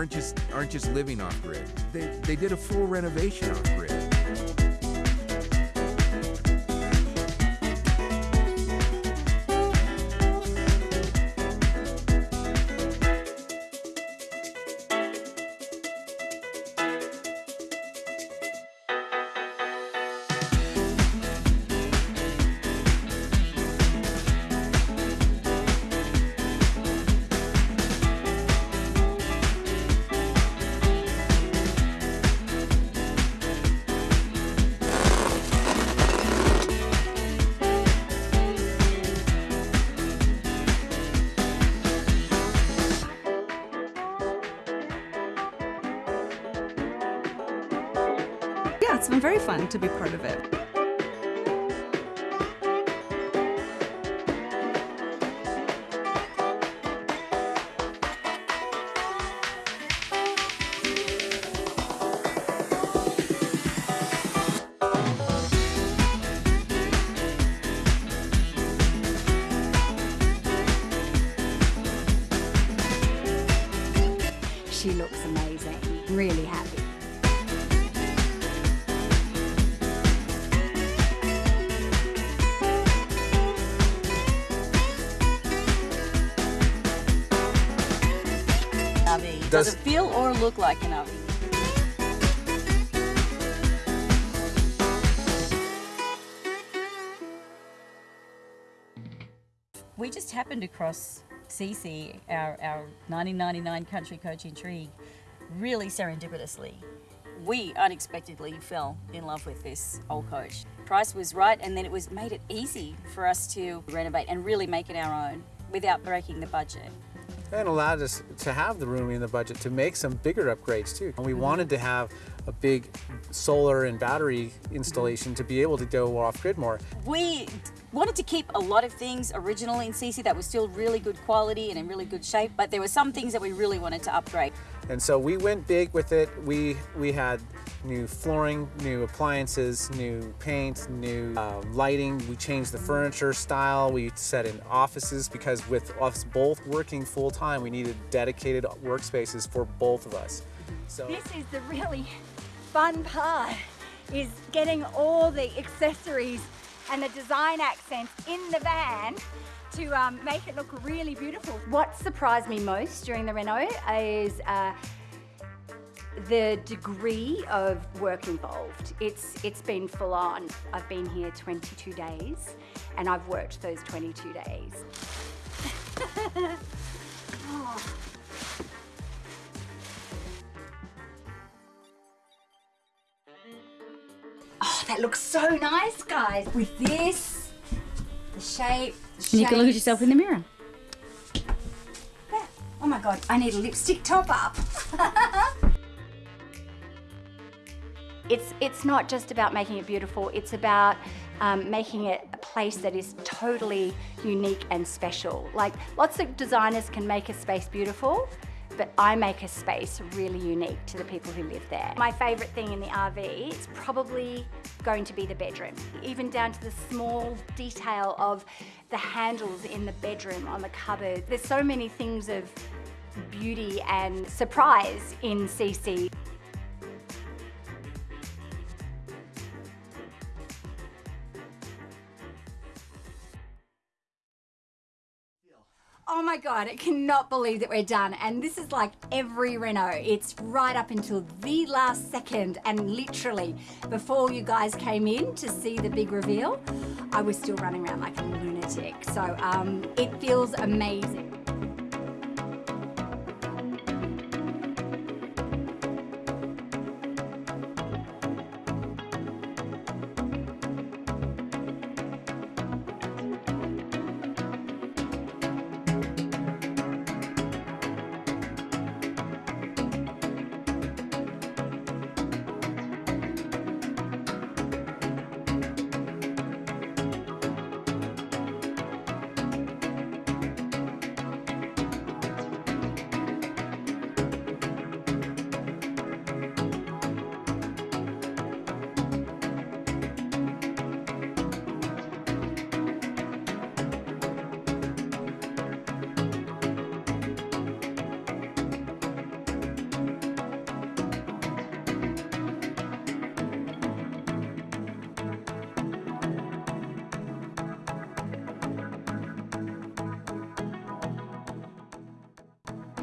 Aren't just aren't just living off grid. They they did a full renovation off grid. It's been very fun to be part of it. Does, Does- it feel or look like an RV? We just happened across Cece, our, our 1999 country coach intrigue, really serendipitously. We unexpectedly fell in love with this old coach. Price was right, and then it was made it easy for us to renovate and really make it our own without breaking the budget. And allowed us to have the room in the budget to make some bigger upgrades too. And we mm-hmm. wanted to have a big solar and battery installation to be able to go off grid more. We wanted to keep a lot of things original in Cece that was still really good quality and in really good shape, but there were some things that we really wanted to upgrade. And so we went big with it. We we had new flooring, new appliances, new paint, new uh, lighting. We changed the furniture style. We set in offices because with us both working full time, we needed dedicated workspaces for both of us. So This is the really fun part, is getting all the accessories and the design accents in the van to um, make it look really beautiful. What surprised me most during the reno is uh, the degree of work involved. It's it's been full on. I've been here 22 days and I've worked those 22 days. Oh, that looks so nice, guys. With this, the shape, the And you can look at yourself in the mirror. Yeah. Oh my god, I need a lipstick top up. it's it's not just about making it beautiful. It's about um, making it a place that is totally unique and special. Like lots of designers can make a space beautiful, but I make a space really unique to the people who live there. My favourite thing in the RV is probably going to be the bedroom, even down to the small detail of the handles in the bedroom on the cupboard. There's so many things of beauty and surprise in Cece. Oh my God, I cannot believe that we're done. And this is like every Reno. It's right up until the last second. And literally, before you guys came in to see the big reveal, I was still running around like a lunatic. So um, it feels amazing.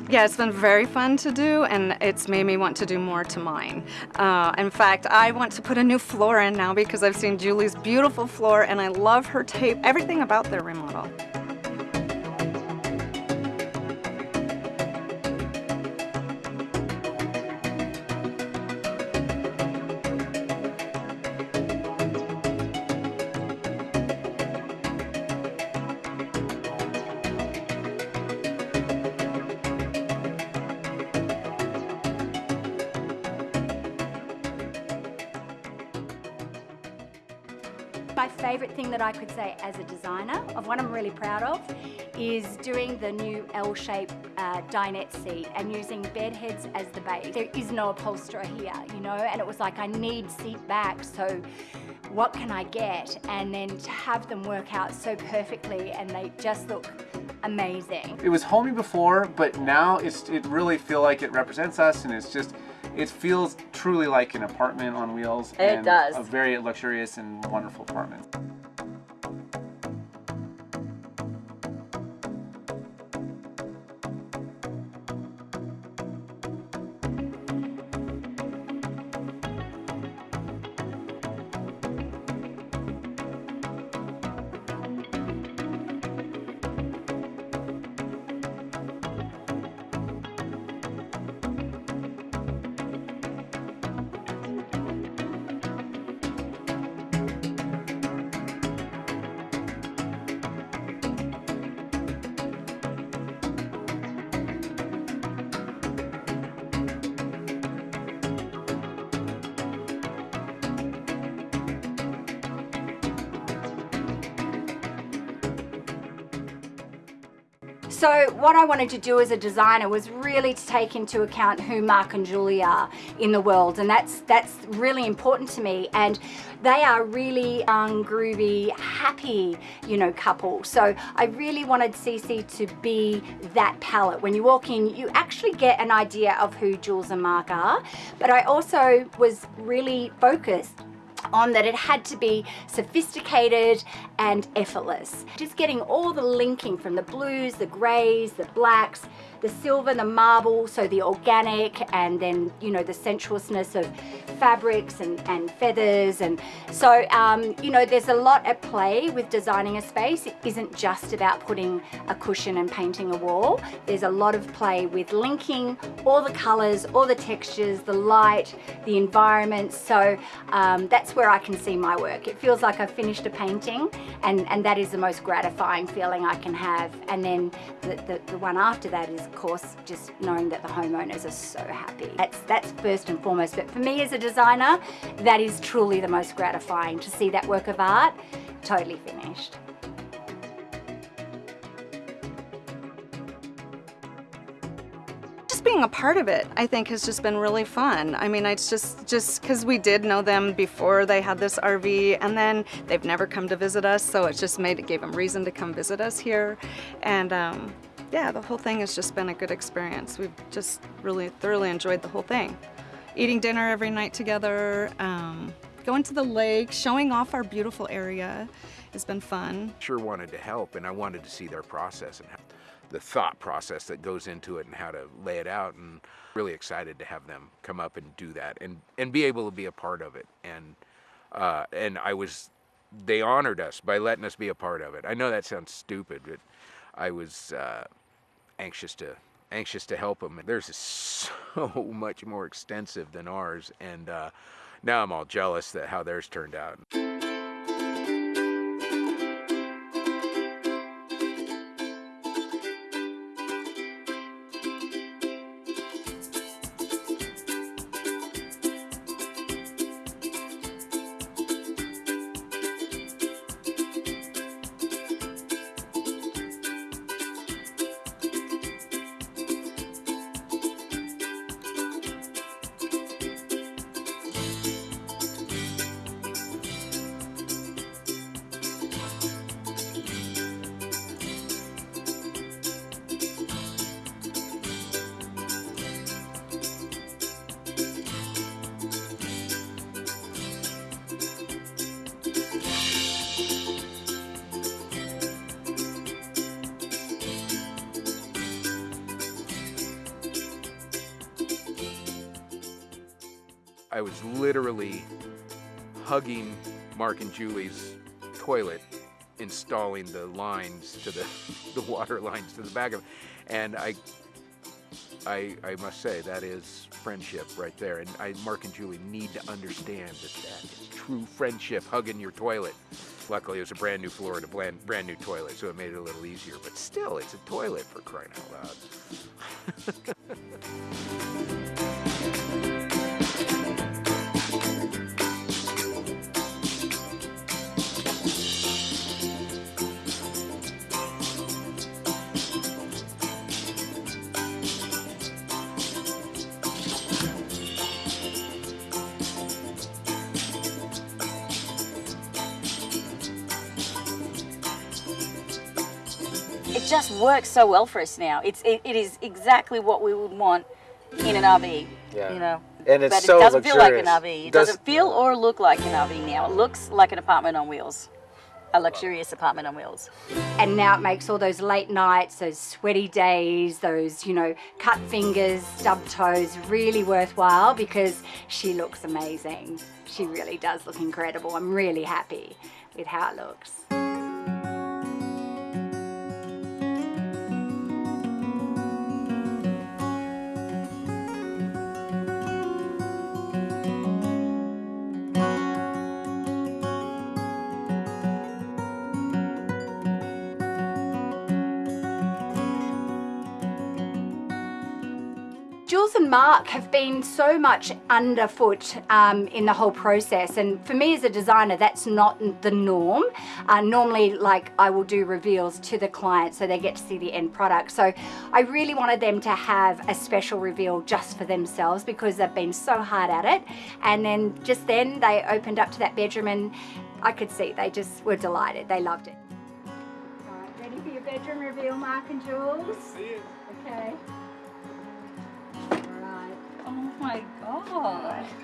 Yeah, it's been very fun to do, and it's made me want to do more to mine. Uh, in fact, I want to put a new floor in now because I've seen Julie's beautiful floor, and I love her tape, everything about their remodel. Favourite thing that I could say as a designer, of what I'm really proud of, is doing the new L-shaped uh, dinette seat and using bed heads as the base. There is no upholsterer here, you know, and it was like I need seat back, so what can I get? And then to have them work out so perfectly and they just look amazing. It was homey before, but now it's it really feel like it represents us, and it's just it feels truly like an apartment on wheels. It and does. A very luxurious and wonderful apartment. So what I wanted to do as a designer was really to take into account who Mark and Julie are in the world and that's that's really important to me and they are really young, groovy, happy, you know, couple. So I really wanted Cece to be that palette. When you walk in, you actually get an idea of who Jules and Mark are, but I also was really focused on that it had to be sophisticated and effortless. Just getting all the linking from the blues, the greys, the blacks, the silver, the marble, so the organic and then, you know, the sensuousness of fabrics and, and feathers. And so, um, you know, there's a lot at play with designing a space. It isn't just about putting a cushion and painting a wall. There's a lot of play with linking all the colors, all the textures, the light, the environment. So um, that's where I can see my work. It feels like I've finished a painting and, and that is the most gratifying feeling I can have. And then the, the, the one after that is of course just knowing that the homeowners are so happy. That's, that's first and foremost. But for me as a designer, that is truly the most gratifying to see that work of art totally finished. just being a part of it i think has just been really fun i mean it's just just because we did know them before they had this rv and then they've never come to visit us so it just made it gave them reason to come visit us here and um, yeah the whole thing has just been a good experience we've just really thoroughly enjoyed the whole thing eating dinner every night together um, going to the lake showing off our beautiful area has been fun Sure wanted to help, and I wanted to see their process and the thought process that goes into it and how to lay it out. And really excited to have them come up and do that and and be able to be a part of it. And uh, and I was, they honored us by letting us be a part of it. I know that sounds stupid, but I was uh, anxious to anxious to help them. Theirs is so much more extensive than ours, and uh, now I'm all jealous that how theirs turned out. I was literally hugging Mark and Julie's toilet, installing the lines to the the water lines to the back of it, and I. I, I must say that is friendship right there, and I, Mark and Julie need to understand that that is true friendship. Hugging your toilet. Luckily, it was a brand new floor and a brand, brand new toilet, so it made it a little easier. But still, it's a toilet for crying out loud. It just works so well for us now. It's it, it is exactly what we would want in an RV. Yeah. You know. And it's but so it doesn't feel like an. RV. It Does- doesn't feel or look like an RV now. It looks like an apartment on wheels. A luxurious apartment on wheels. And now it makes all those late nights, those sweaty days, those, you know, cut fingers, stubbed toes really worthwhile because she looks amazing. She really does look incredible. I'm really happy with how it looks. Jules and Mark have been so much underfoot um, in the whole process, and for me as a designer, that's not the norm. Uh, normally, like I will do reveals to the client so they get to see the end product. So I really wanted them to have a special reveal just for themselves because they've been so hard at it. And then just then they opened up to that bedroom, and I could see they just were delighted. They loved it. Right, ready for your bedroom reveal, Mark and Jules? Okay. My god.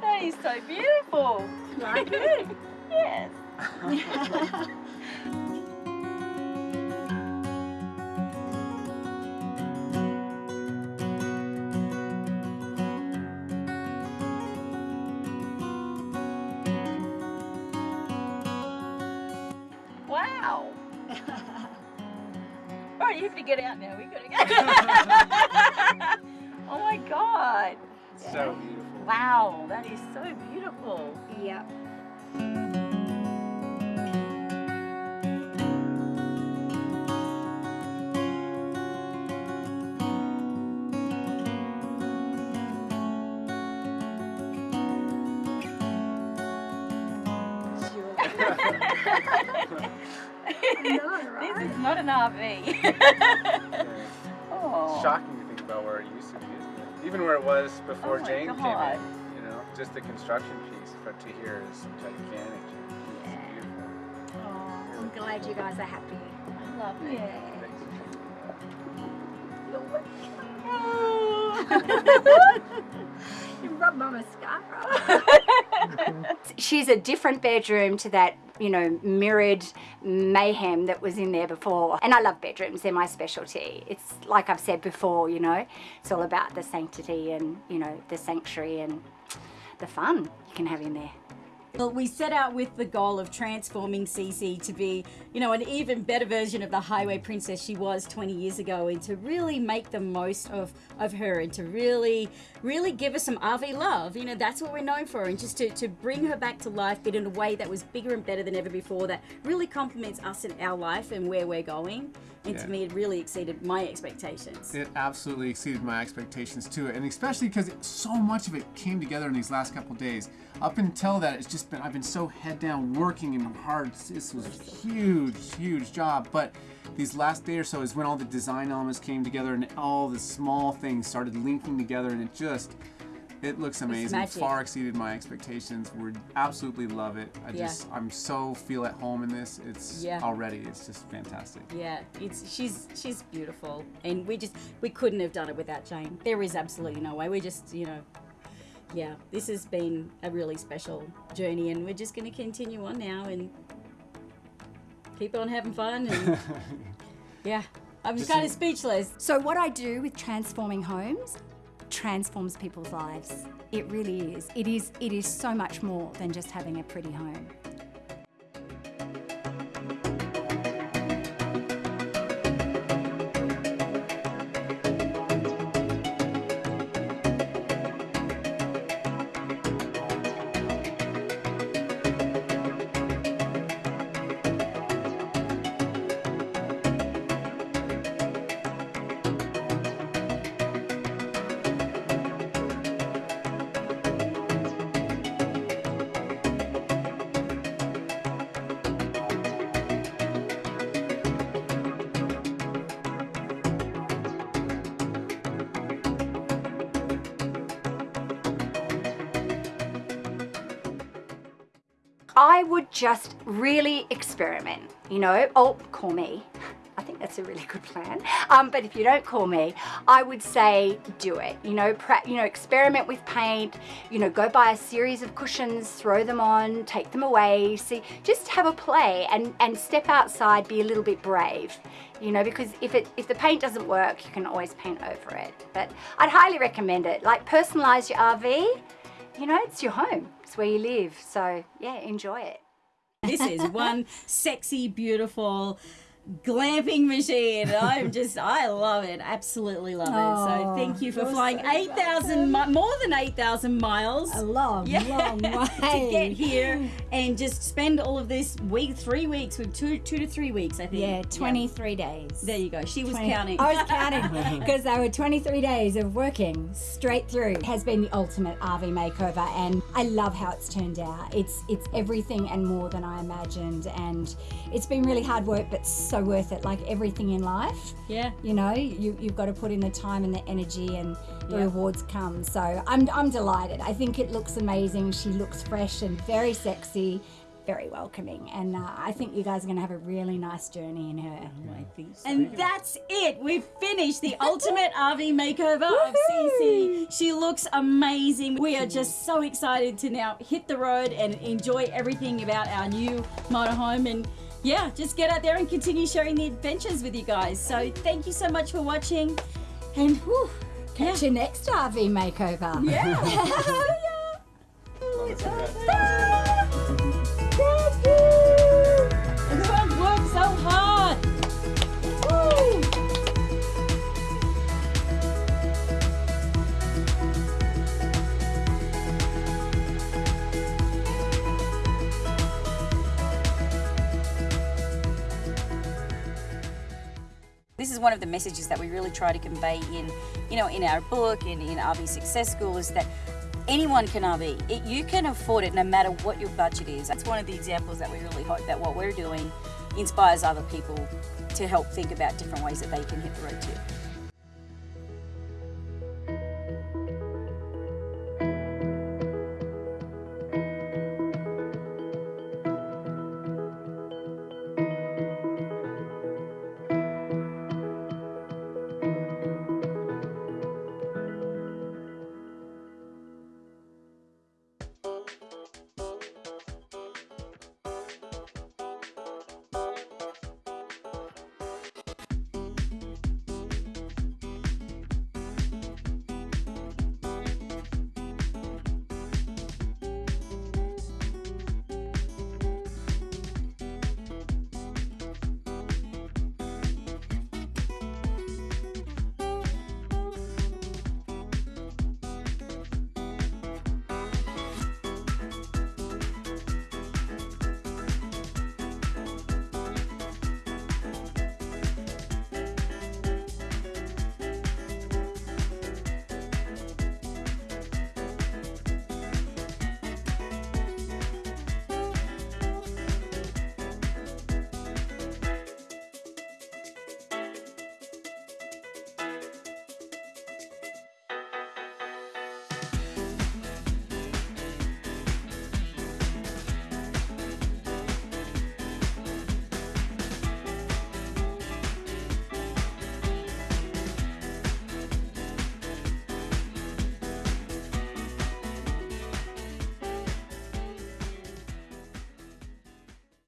that is so beautiful. Like it? Yes. Wow. All right, you have to get out now. We gotta go. So beautiful. Wow, that is so beautiful. Yep. This is not an RV. Even where it was before Oh my Jane came in. You know, just the construction piece, but to here is gigantic. It's beautiful. Oh, I'm glad you guys are happy. Lovely. Yeah. you rubbed my mascara. She's a different bedroom to that, you know, mirrored mayhem that was in there before. And I love bedrooms, they're my specialty. It's like I've said before, you know, it's all about the sanctity and, you know, the sanctuary and the fun you can have in there. Well, we set out with the goal of transforming Cece to be, you know, an even better version of the highway princess she was 20 years ago and to really make the most of, of her and to really, really give her some RV love. You know, that's what we're known for. And just to, to bring her back to life, but in a way that was bigger and better than ever before, that really complements us and our life and where we're going. And Yeah. to me, it really exceeded my expectations. It absolutely exceeded my expectations too, and especially because so much of it came together in these last couple days. Up until that, it's just been I've been so head down working and hard. This was a huge, huge job, but these last day or so is when all the design elements came together and all the small things started linking together, and it just it looks amazing. magic. Far exceeded my expectations. We absolutely love it. I Yeah. just I'm so feel at home in this. It's Yeah. already it's just fantastic. Yeah, it's she's she's beautiful, and we just we couldn't have done it without Jane. There is absolutely no way. We just you know, yeah, this has been a really special journey, and we're just going to continue on now and keep on having fun. And yeah, I'm just kind of speechless. So what I do with transforming homes transforms people's lives. It really is. It is. It is so much more than just having a pretty home. I would just really experiment, you know. Oh, call me. I think that's a really good plan. Um, but if you don't call me, I would say do it. You know, you know, experiment with paint. You know, go buy a series of cushions, throw them on, take them away. See, just have a play and and step outside. Be a little bit brave. You know, because if it if the paint doesn't work, you can always paint over it. But I'd highly recommend it. Like personalize your RV you know, it's your home. It's where you live. So, yeah, enjoy it. This is one sexy, beautiful glamping machine. I'm just, I love it. Absolutely love it. So thank you for flying 8,000, more than 8,000 miles. A long, long way. to get here and just spend all of this week, three weeks with two, two to three weeks, I think. Yeah, 23 days. There you go. She was 20 counting. I was counting because they were 23 days of working straight through. It has been the ultimate RV makeover, and I love how it's turned out. It's it's everything and more than I imagined, and it's been really hard work, but so worth it. Like everything in life, yeah. you know, you you've got to put in the time and the energy, and the Yeah. rewards come. So I'm I'm delighted. I think it looks amazing. She looks fresh and very sexy. Very welcoming, and uh, I think you guys are going to have a really nice journey in her. I think. And that's it. We've finished the ultimate RV makeover of Cece. She looks amazing. We are just so excited to now hit the road and enjoy everything about our new motorhome and yeah, just get out there and continue sharing the adventures with you guys. So thank you so much for watching. And whew, Catch your next RV makeover. yeah. Oh, Everyone This is one of the messages that we really try to convey in, you know, in our book and in RV Success School is that anyone can RV. It, you can afford it no matter what your budget is. That's one of the examples that we really hope that what we're doing inspires other people to help think about different ways that they can hit the road too.